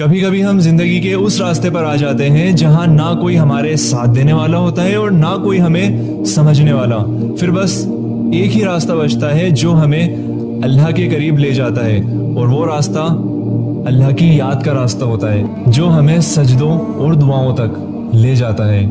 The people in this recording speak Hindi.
कभी कभी हम ज़िंदगी के उस रास्ते पर आ जाते हैं जहाँ ना कोई हमारे साथ देने वाला होता है और ना कोई हमें समझने वाला। फिर बस एक ही रास्ता बचता है जो हमें अल्लाह के करीब ले जाता है और वो रास्ता अल्लाह की याद का रास्ता होता है, जो हमें सजदों और दुआओं तक ले जाता है।